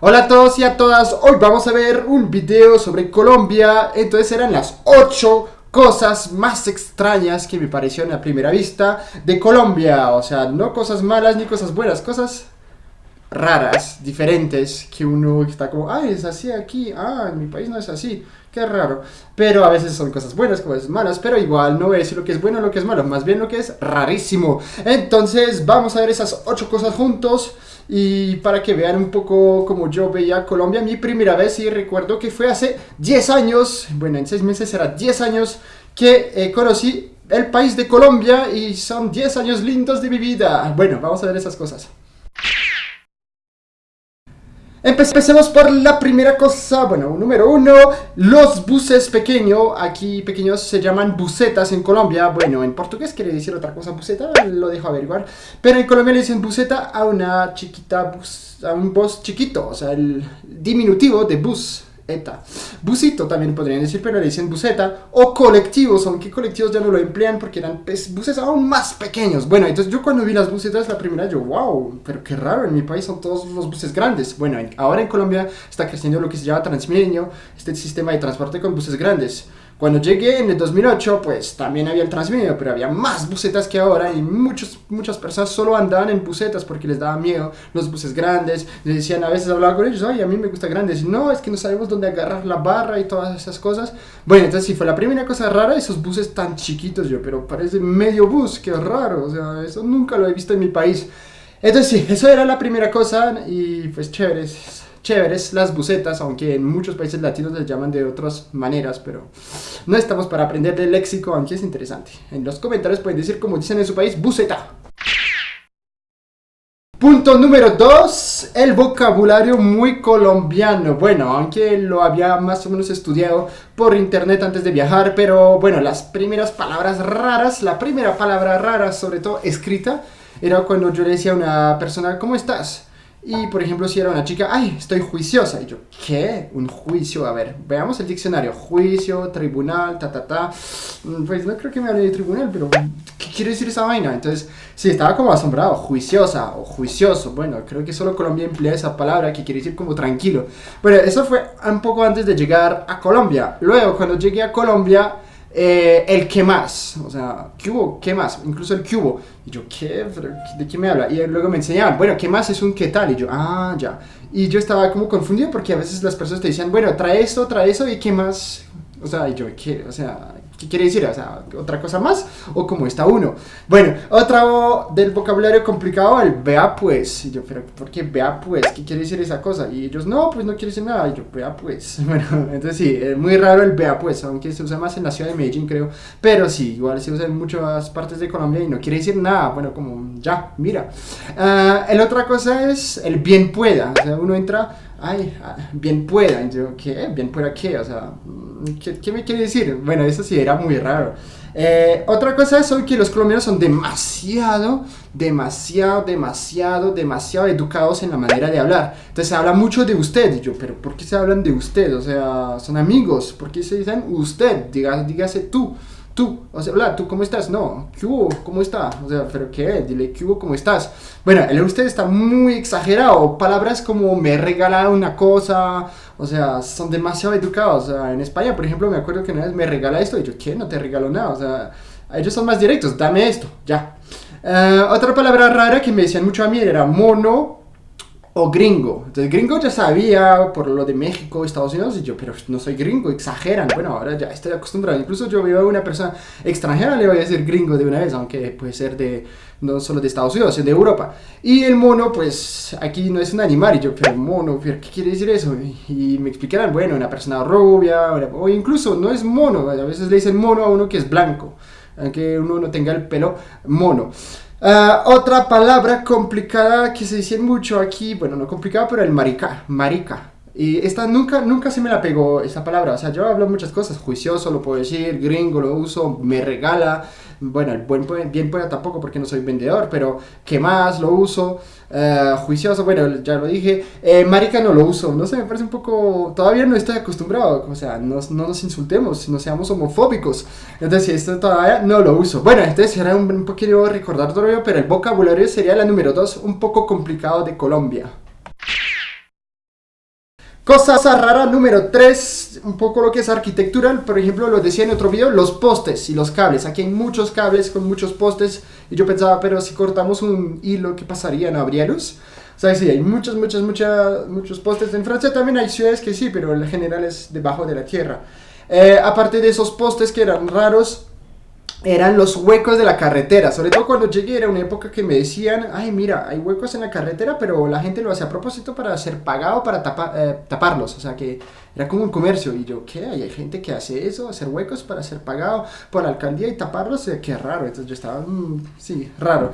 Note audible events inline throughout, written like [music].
Hola a todos y a todas, hoy vamos a ver un video sobre Colombia, entonces eran las 8 cosas más extrañas que me parecieron a primera vista de Colombia, o sea, no cosas malas ni cosas buenas, cosas raras, diferentes, que uno está como, ay, es así aquí, ah, en mi país no es así, qué raro, pero a veces son cosas buenas, cosas malas, pero igual no decir lo que es bueno o lo que es malo, más bien lo que es rarísimo, entonces vamos a ver esas 8 cosas juntos, y para que vean un poco como yo veía Colombia mi primera vez y recuerdo que fue hace 10 años, bueno en 6 meses será 10 años que eh, conocí el país de Colombia y son 10 años lindos de mi vida. Bueno, vamos a ver esas cosas. Empecemos por la primera cosa, bueno, número uno, los buses pequeños, aquí pequeños se llaman busetas en Colombia, bueno, en portugués quiere decir otra cosa buseta, lo dejo averiguar, pero en Colombia le dicen buseta a una chiquita bus, a un bus chiquito, o sea, el diminutivo de bus, ETA. Busito también podrían decir, pero le dicen buseta. O colectivos, aunque colectivos ya no lo emplean porque eran pues, buses aún más pequeños. Bueno, entonces yo cuando vi las busetas la primera, yo, wow, pero qué raro, en mi país son todos los buses grandes. Bueno, ahora en Colombia está creciendo lo que se llama Transmilenio, este sistema de transporte con buses grandes. Cuando llegué en el 2008, pues también había el Transmilenio, pero había más busetas que ahora y muchos, muchas personas solo andaban en busetas porque les daba miedo los buses grandes. Les decían, a veces hablaba con ellos, ay, a mí me gusta grandes. No, es que no sabemos dónde agarrar la barra y todas esas cosas. Bueno, entonces sí fue la primera cosa rara, esos buses tan chiquitos yo, pero parece medio bus, qué raro, o sea, eso nunca lo he visto en mi país. Entonces sí, eso era la primera cosa y pues chévere chéveres las bucetas, aunque en muchos países latinos les llaman de otras maneras, pero no estamos para aprender del léxico, aunque es interesante. En los comentarios pueden decir como dicen en su país, buceta. Punto número 2, el vocabulario muy colombiano. Bueno, aunque lo había más o menos estudiado por internet antes de viajar, pero bueno, las primeras palabras raras, la primera palabra rara, sobre todo escrita, era cuando yo le decía a una persona, ¿cómo estás? Y por ejemplo, si era una chica, ay, estoy juiciosa. Y yo, ¿qué? Un juicio. A ver, veamos el diccionario. Juicio, tribunal, ta, ta, ta. Mm, pues no creo que me hable de tribunal, pero ¿qué quiere decir esa vaina? Entonces, sí, estaba como asombrado. Juiciosa o juicioso. Bueno, creo que solo Colombia emplea esa palabra que quiere decir como tranquilo. Bueno, eso fue un poco antes de llegar a Colombia. Luego, cuando llegué a Colombia eh, el qué más, o sea, ¿qué hubo? ¿Qué más? Incluso el hubo. Y yo, ¿qué? ¿De qué me habla? Y luego me enseñaban, bueno, ¿qué más es un qué tal? Y yo, ah, ya. Y yo estaba como confundido porque a veces las personas te decían, bueno, trae esto, trae eso, y qué más. O sea, y yo, ¿qué? O sea, ¿Qué quiere decir? O otra cosa más o como está uno. Bueno, otro del vocabulario complicado, el vea pues. Y yo, ¿por qué vea pues? ¿Qué quiere decir esa cosa? Y ellos, no, pues no quiere decir nada. Y yo, vea pues. [laughs] Bueno, entonces sí, es muy raro el vea pues, aunque se usa más en la ciudad de Medellín, creo. Pero sí, igual se usa en muchas partes de Colombia y no quiere decir nada. Bueno, como ya, mira. Uh, el otra cosa es el bien pueda. O sea, uno entra ay, ah, bien pueda. Y yo, ¿qué? ¿Bien pueda qué? O sea, ¿qué, me quiere decir? Bueno, eso sí era muy raro. Eh, otra cosa es que los colombianos son demasiado, demasiado, demasiado, demasiado educados en la manera de hablar. Entonces se habla mucho de usted. Y yo, pero ¿por qué se hablan de usted? O sea, son amigos. ¿Por qué se dicen usted? dígase tú tú, o sea, hola, ¿tú cómo estás? No, ¿qué hubo? ¿Cómo está? O sea, ¿pero qué? Dile, ¿qué hubo? ¿Cómo estás? Bueno, el usted está muy exagerado. Palabras como me regala una cosa, o sea, son demasiado educados. O sea, en España, por ejemplo, me acuerdo que una vez me regala esto y yo, ¿qué? No te regalo nada. O sea, ellos son más directos, dame esto, ya. Eh, otra palabra rara que me decían mucho a mí era mono, o gringo. Entonces gringo ya sabía por lo de México, Estados Unidos, y yo, pero no soy gringo, exageran. Bueno, ahora ya estoy acostumbrado. Incluso yo veo a una persona extranjera, le voy a decir gringo de una vez, aunque puede ser de, no solo de Estados Unidos, sino de Europa. Y el mono, pues aquí no es un animal, y yo, pero mono, ¿qué quiere decir eso? Y, me explicarán, bueno, una persona rubia, o incluso no es mono, a veces le dicen mono a uno que es blanco, aunque uno no tenga el pelo mono. Ah, otra palabra complicada que se dice mucho aquí, bueno, no complicada, pero el marica, marica. Y esta nunca, nunca se me la pegó esa palabra. O sea, yo hablo muchas cosas. Juicioso lo puedo decir, gringo lo uso, me regala. Bueno, el buen, bien pueda tampoco porque no soy vendedor, pero ¿qué más? Lo uso. Uh, juicioso, bueno, ya lo dije. Eh, marica no lo uso. No sé, me parece un poco... Todavía no estoy acostumbrado. O sea, no, no nos insultemos, no seamos homofóbicos. Entonces, esto todavía no lo uso. Bueno, entonces era un, un poquito recordatorio, pero el vocabulario sería la número 2, un poco complicado de Colombia. Cosa rara número 3, un poco lo que es arquitectura, por ejemplo, lo decía en otro video, los postes y los cables. Aquí hay muchos cables con muchos postes y yo pensaba, pero si cortamos un hilo, ¿qué pasaría? ¿No habría luz? O sea, sí, hay muchos, muchos, muchos, muchos postes. En Francia también hay ciudades que sí, pero en general es debajo de la tierra. Eh, aparte de esos postes que eran raros, eran los huecos de la carretera. Sobre todo cuando llegué era una época que me decían, ay mira, hay huecos en la carretera, pero la gente lo hace a propósito para ser pagado, para eh, taparlos. O sea que era como un comercio. Y yo, ¿qué? ¿Hay gente que hace eso? Hacer huecos para ser pagado por la alcaldía y taparlos. Eh, qué raro. Entonces yo estaba, mm, sí, raro.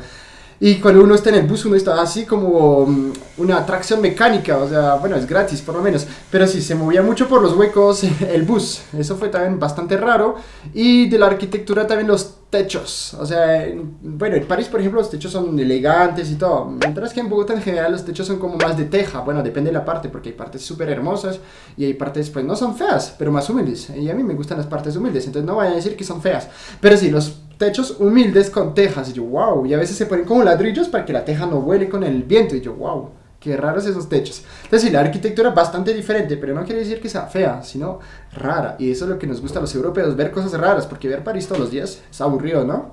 Y cuando uno está en el bus, uno está así como mm, una atracción mecánica, o sea, bueno, es gratis por lo menos, pero sí, se movía mucho por los huecos [laughs] el bus, eso fue también bastante raro. Y de la arquitectura también los techos, o sea, bueno, en París, por ejemplo, los techos son elegantes y todo, mientras que en Bogotá en general los techos son como más de teja, bueno, depende de la parte, porque hay partes súper hermosas y hay partes, pues no son feas, pero más humildes, y a mí me gustan las partes humildes, entonces no vayan a decir que son feas, pero sí, los techos humildes con tejas. Y yo, wow. Y a veces se ponen como ladrillos para que la teja no vuele con el viento. Y yo, wow. Qué raros esos techos. Entonces, sí, la arquitectura es bastante diferente, pero no quiere decir que sea fea, sino rara. Y eso es lo que nos gusta a los europeos, ver cosas raras, porque ver París todos los días es aburrido, ¿no?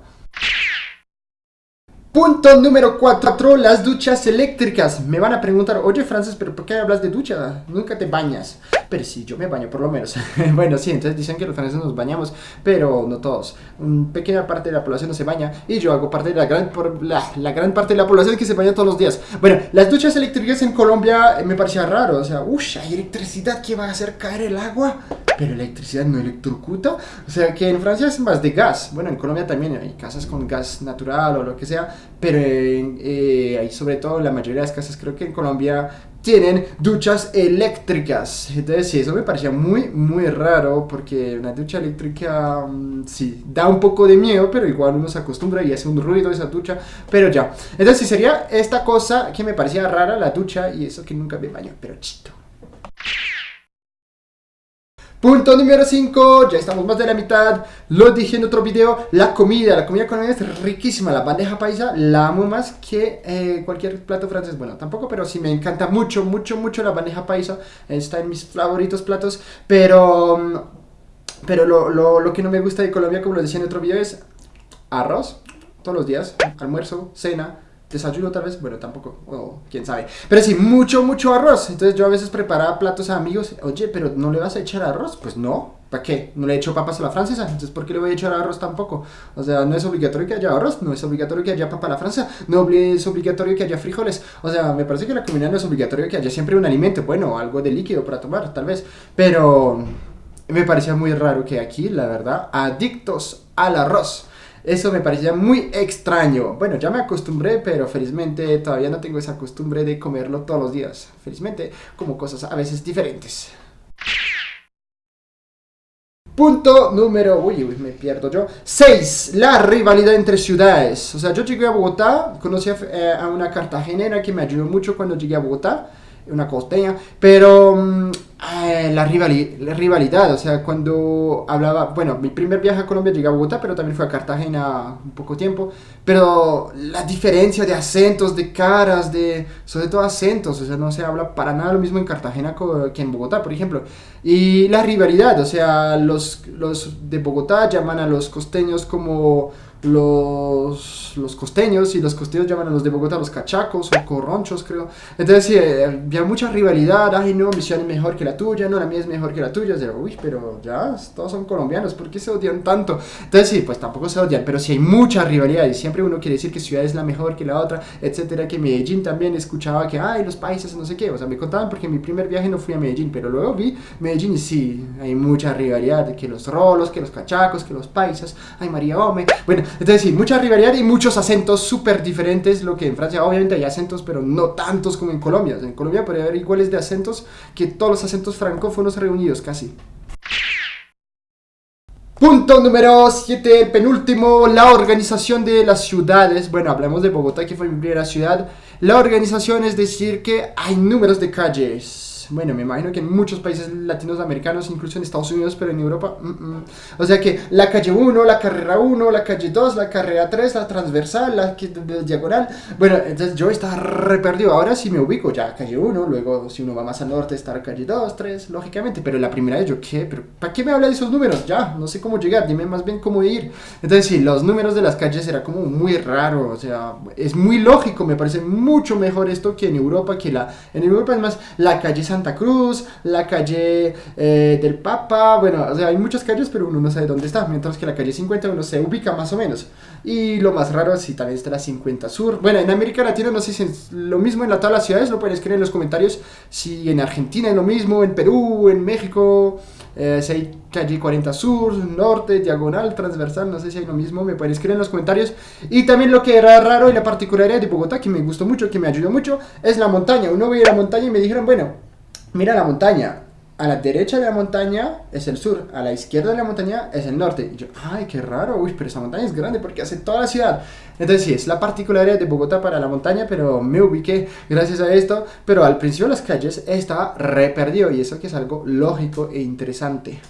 Punto número 4, las duchas eléctricas. Me van a preguntar, oye Francis, pero ¿por qué hablas de ducha? Nunca te bañas. Pero sí, yo me baño por lo menos. [laughs] bueno, sí, entonces dicen que los franceses nos bañamos, pero no todos. Una pequeña parte de la población no se baña y yo hago parte de la gran, por la, la, gran parte de la población que se baña todos los días. Bueno, las duchas eléctricas en Colombia me parecía raro. O sea, uff, hay electricidad que va a hacer caer el agua, pero electricidad no electrocuta. O sea, que en Francia es más de gas. Bueno, en Colombia también hay casas con gas natural o lo que sea pero eh, hay sobre todo la mayoría de las casas creo que en Colombia tienen duchas eléctricas. Entonces sí, eso me parecía muy, muy raro porque una ducha eléctrica mm, sí, da un poco de miedo, pero igual uno se acostumbra y hace un ruido esa ducha, pero ya. Entonces sí sería esta cosa que me parecía rara, la ducha, y eso que nunca me baño, pero chito. Punto número 5, ya estamos más de la mitad, lo dije en otro video, la comida, la comida colombiana es riquísima, la bandeja paisa la amo más que eh, cualquier plato francés, bueno, tampoco, pero sí me encanta mucho, mucho, mucho la bandeja paisa, está en mis favoritos platos, pero, pero lo, lo, lo que no me gusta de Colombia, como lo decía en otro video, es arroz, todos los días, almuerzo, cena, desayuno tal vez, bueno, tampoco, o quién sabe. Pero sí, mucho, mucho arroz. Entonces yo a veces preparaba platos a amigos, oye, pero ¿no le vas a echar arroz? Pues no, ¿para qué? No le echo papas a la francesa, entonces ¿por qué le voy a echar arroz tampoco? O sea, no es obligatorio que haya arroz, no es obligatorio que haya papa a la francesa, no es obligatorio que haya frijoles. O sea, me parece que la comida no es obligatorio que haya siempre un alimento, bueno, algo de líquido para tomar, tal vez. Pero me parecía muy raro que aquí, la verdad, adictos al arroz. Eso me parecía muy extraño. Bueno, ya me acostumbré, pero felizmente todavía no tengo esa costumbre de comerlo todos los días. Felizmente, como cosas a veces diferentes. Punto número, uy, uy, me pierdo yo. 6. La rivalidad entre ciudades. O sea, yo llegué a Bogotá, conocí a, eh, a una cartagenera que me ayudó mucho cuando llegué a Bogotá una costeña, pero mm, la, la, rivalidad, o sea, cuando hablaba, bueno, mi primer viaje a Colombia llegué a Bogotá, pero también fue a Cartagena un poco tiempo, pero la diferencia de acentos, de caras, de, sobre todo acentos, o sea, no se habla para nada lo mismo en Cartagena que en Bogotá, por ejemplo, y la rivalidad, o sea, los, los de Bogotá llaman a los costeños como los, los costeños y los costeños llaman a los de Bogotá los cachacos o corronchos, creo. Entonces, sí, eh, había mucha rivalidad. Ay, no, mi ciudad es mejor que la tuya, no, la mía es mejor que la tuya. uy, pero ya, todos son colombianos, ¿por qué se odian tanto? Entonces, sí, pues tampoco se odian, pero sí hay mucha rivalidad y siempre uno quiere decir que ciudad es la mejor que la otra, etcétera. Que Medellín también escuchaba que, ay, los países, no sé qué. O sea, me contaban porque en mi primer viaje no fui a Medellín, pero luego vi Medellín y sí, hay mucha rivalidad. Que los rolos, que los cachacos, que los paisas, ay, María Ome. Bueno, entonces sí, mucha rivalidad y muchos acentos súper diferentes, lo que en Francia obviamente hay acentos, pero no tantos como en Colombia. En Colombia podría haber iguales de acentos que todos los acentos francófonos reunidos casi. Punto número 7, penúltimo, la organización de las ciudades. Bueno, hablamos de Bogotá, que fue mi primera ciudad. La organización es decir que hay números de calles Bueno, me imagino que en muchos países latinoamericanos, incluso en Estados Unidos, pero en Europa, mm, mm. o sea que la calle 1, la carrera 1, la calle 2, la carrera 3, la transversal, la, diagonal. Bueno, entonces yo estaba re perdido. Ahora sí me ubico ya, calle 1, luego si uno va más al norte está calle 2, 3, lógicamente, pero la primera vez yo, ¿qué? ¿Pero ¿Para qué me habla de esos números? Ya, no sé cómo llegar, dime más bien cómo ir. Entonces sí, los números de las calles era como muy raro, o sea, es muy lógico, me parece mucho mejor esto que en Europa, que la... En Europa es más la calle Santa Cruz, la calle eh, del Papa, bueno, o sea, hay muchas calles, pero uno no sabe dónde está, mientras que la calle 50 uno se ubica más o menos. Y lo más raro es si también está la 50 Sur. Bueno, en América Latina no sé si es lo mismo en la todas las ciudades, lo pueden escribir en los comentarios si en Argentina es lo mismo, en Perú, en México, eh, si hay calle 40 Sur, Norte, Diagonal, Transversal, no sé si hay lo mismo, me pueden escribir en los comentarios. Y también lo que era raro y la particularidad de Bogotá, que me gustó mucho, que me ayudó mucho, es la montaña. Uno veía la montaña y me dijeron, bueno, mira la montaña, a la derecha de la montaña es el sur, a la izquierda de la montaña es el norte. Y yo, ay, qué raro, uy, pero esa montaña es grande porque hace toda la ciudad. Entonces sí, es la particularidad de Bogotá para la montaña, pero me ubiqué gracias a esto. Pero al principio las calles estaba re perdido y eso que es algo lógico e interesante.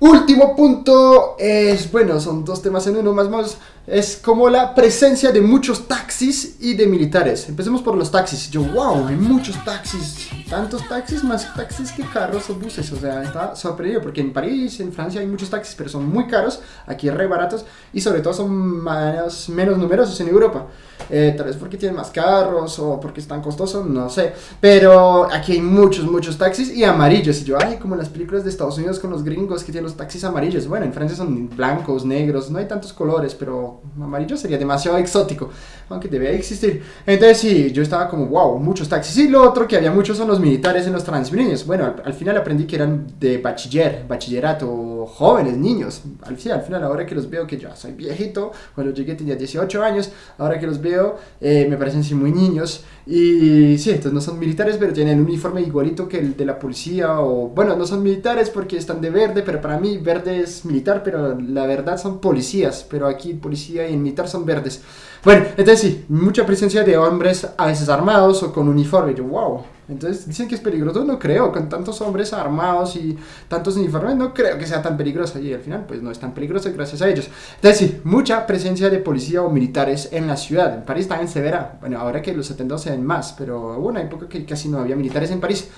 Último punto es, bueno, son dos temas en uno más más, es como la presencia de muchos taxis y de militares. Empecemos por los taxis. Yo, wow, hay muchos taxis, tantos taxis, más taxis que carros o buses. O sea, está sorprendido porque en París, en Francia hay muchos taxis, pero son muy caros, aquí re baratos y sobre todo son menos, menos numerosos en Europa. Eh, tal vez porque tienen más carros o porque están costosos, no sé. Pero aquí hay muchos, muchos taxis y amarillos. Y yo, ay, como en las películas de Estados Unidos con los gringos que tienen los taxis amarillos. Bueno, en Francia son blancos, negros, no hay tantos colores, pero amarillo sería demasiado exótico, aunque debe existir. Entonces sí, yo estaba como, wow, muchos taxis. Y lo otro que había muchos son los militares en los Transmilenios. Bueno, al, final aprendí que eran de bachiller, bachillerato, jóvenes, niños. Al, final, al final, ahora que los veo que ya soy viejito, cuando llegué tenía 18 años, ahora que los veo eh, me parecen sí muy niños. Y sí, entonces no son militares, pero tienen un uniforme igualito que el de la policía. O bueno, no son militares porque están de verde, pero para mí verde es militar, pero la verdad son policías. Pero aquí policía y militar son verdes. Bueno, entonces sí, mucha presencia de hombres a veces armados o con uniforme. Yo, wow. Entonces dicen que es peligroso, no creo, con tantos hombres armados y tantos uniformes, no creo que sea tan peligroso. Y al final, pues no es tan peligroso gracias a ellos. Entonces sí, mucha presencia de policía o militares en la ciudad. En París también se verá. Bueno, ahora que los 70 se ven más, pero hubo una época que casi no había militares en París.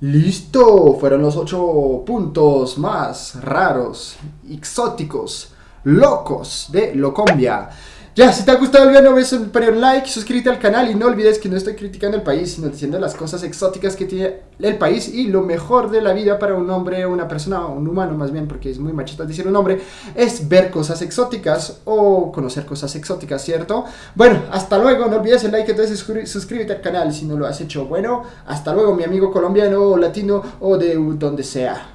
Listo, fueron los ocho puntos más raros, exóticos, locos de Locombia. Ya, si te ha gustado el video, no ves un like, suscríbete al canal y no olvides que no estoy criticando el país, sino diciendo las cosas exóticas que tiene el país y lo mejor de la vida para un hombre, una persona, un humano más bien, porque es muy machista decir un hombre, es ver cosas exóticas o conocer cosas exóticas, ¿cierto? Bueno, hasta luego, no olvides el like, entonces suscríbete al canal si no lo has hecho. Bueno, hasta luego mi amigo colombiano o latino o de donde sea.